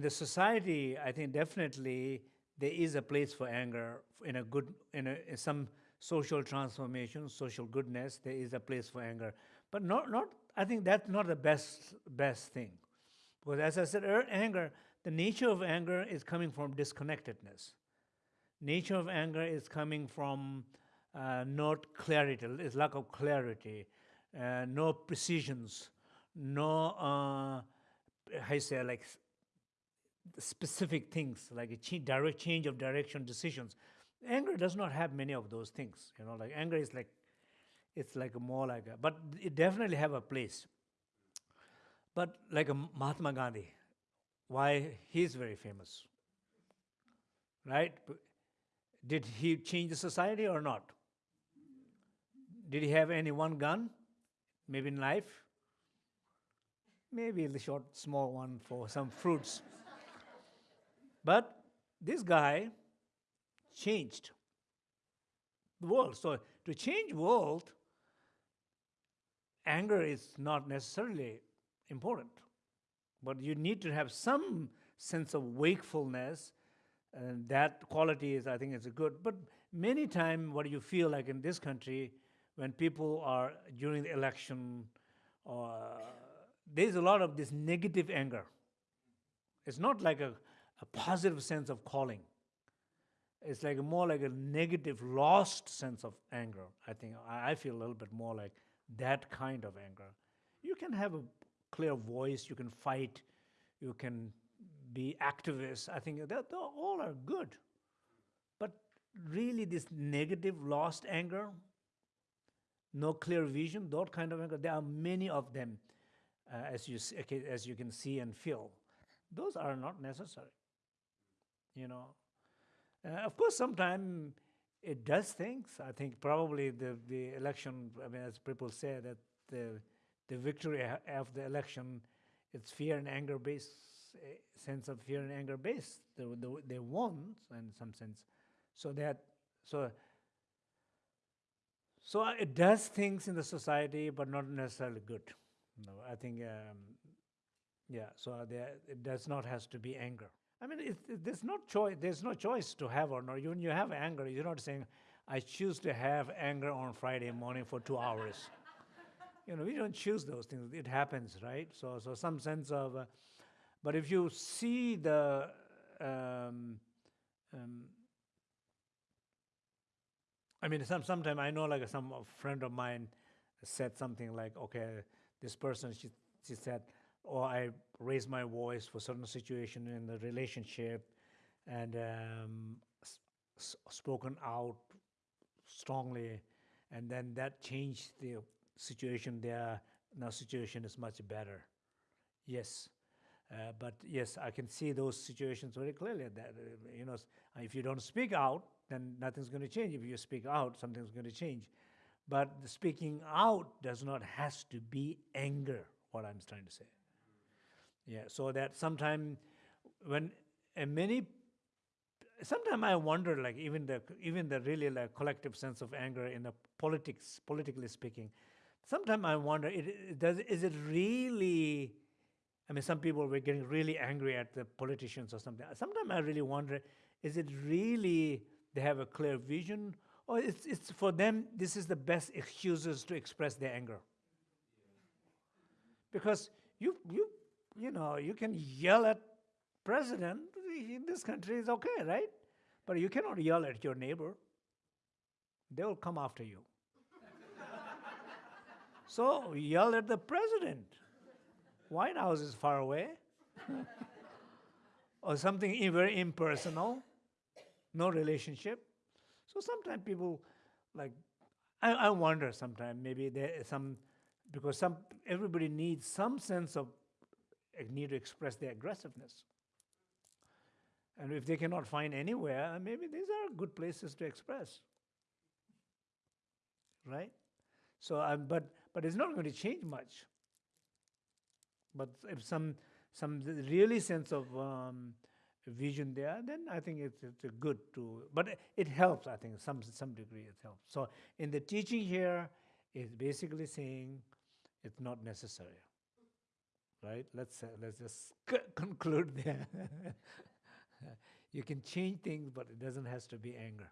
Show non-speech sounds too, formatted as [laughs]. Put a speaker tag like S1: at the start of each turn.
S1: in the society, I think definitely there is a place for anger in a good, in, a, in some social transformation, social goodness. There is a place for anger, but not, not. I think that's not the best best thing, because as I said, er, anger. The nature of anger is coming from disconnectedness. Nature of anger is coming from uh, not clarity. It's lack of clarity, uh, no precisions, no uh, you say like specific things like a direct change of direction decisions. Anger does not have many of those things. You know, like anger is like it's like a more like a, but it definitely have a place. But like a Mahatma Gandhi, why he's very famous, right? Did he change the society or not? Did he have any one gun, maybe in life? Maybe the short, small one for some fruits. But this guy changed the world. So to change world, anger is not necessarily important, but you need to have some sense of wakefulness, and that quality is, I think, is good. But many times, what you feel like in this country, when people are during the election, uh, there's a lot of this negative anger. It's not like a a positive sense of calling. It's like more like a negative, lost sense of anger. I think I feel a little bit more like that kind of anger. You can have a clear voice, you can fight, you can be activists. I think that all are good. But really, this negative, lost anger, no clear vision, that kind of anger, there are many of them, uh, as, you, as you can see and feel. Those are not necessary you know. Uh, of course, sometimes it does things. I think probably the, the election, I mean, as people say, that the, the victory of the election, it's fear and anger based, sense of fear and anger based. They, they, they won in some sense. So that, so, so it does things in the society, but not necessarily good. No, I think, um, yeah, so there, it does not has to be anger. I mean, it, it, there's no choice. There's no choice to have or not. When you have anger, you're not saying, "I choose to have anger on Friday morning for two hours." [laughs] you know, we don't choose those things. It happens, right? So, so some sense of. Uh, but if you see the um, um, I mean, some sometime I know like some friend of mine said something like, "Okay, this person," she she said, or I raise my voice for certain situation in the relationship and um, spoken out strongly and then that changed the situation there. Now situation is much better. Yes. Uh, but yes i can see those situations very clearly that uh, you know if you don't speak out then nothing's going to change. If you speak out something's going to change. But the speaking out does not has to be anger what i'm trying to say yeah, so that sometime when and many sometimes I wonder like even the even the really like collective sense of anger in the politics politically speaking, sometimes I wonder it, it does is it really I mean some people were getting really angry at the politicians or something. Sometimes I really wonder is it really they have a clear vision or it's it's for them this is the best excuses to express their anger. Because you you you know, you can yell at president in this country is okay, right? But you cannot yell at your neighbor. They will come after you. [laughs] so yell at the president. White House is far away. [laughs] or something very impersonal, no relationship. So sometimes people like, I, I wonder sometimes maybe there is some, because some everybody needs some sense of need to express their aggressiveness. And if they cannot find anywhere, maybe these are good places to express. Right? So, um, but, but it's not going to change much. But if some, some really sense of um, vision there, then I think it's, it's good to, but it helps, I think, some, some degree it helps. So in the teaching here, it's basically saying it's not necessary right? Let's uh, let's just [laughs] conclude there. [laughs] you can change things, but it doesn't has to be anger.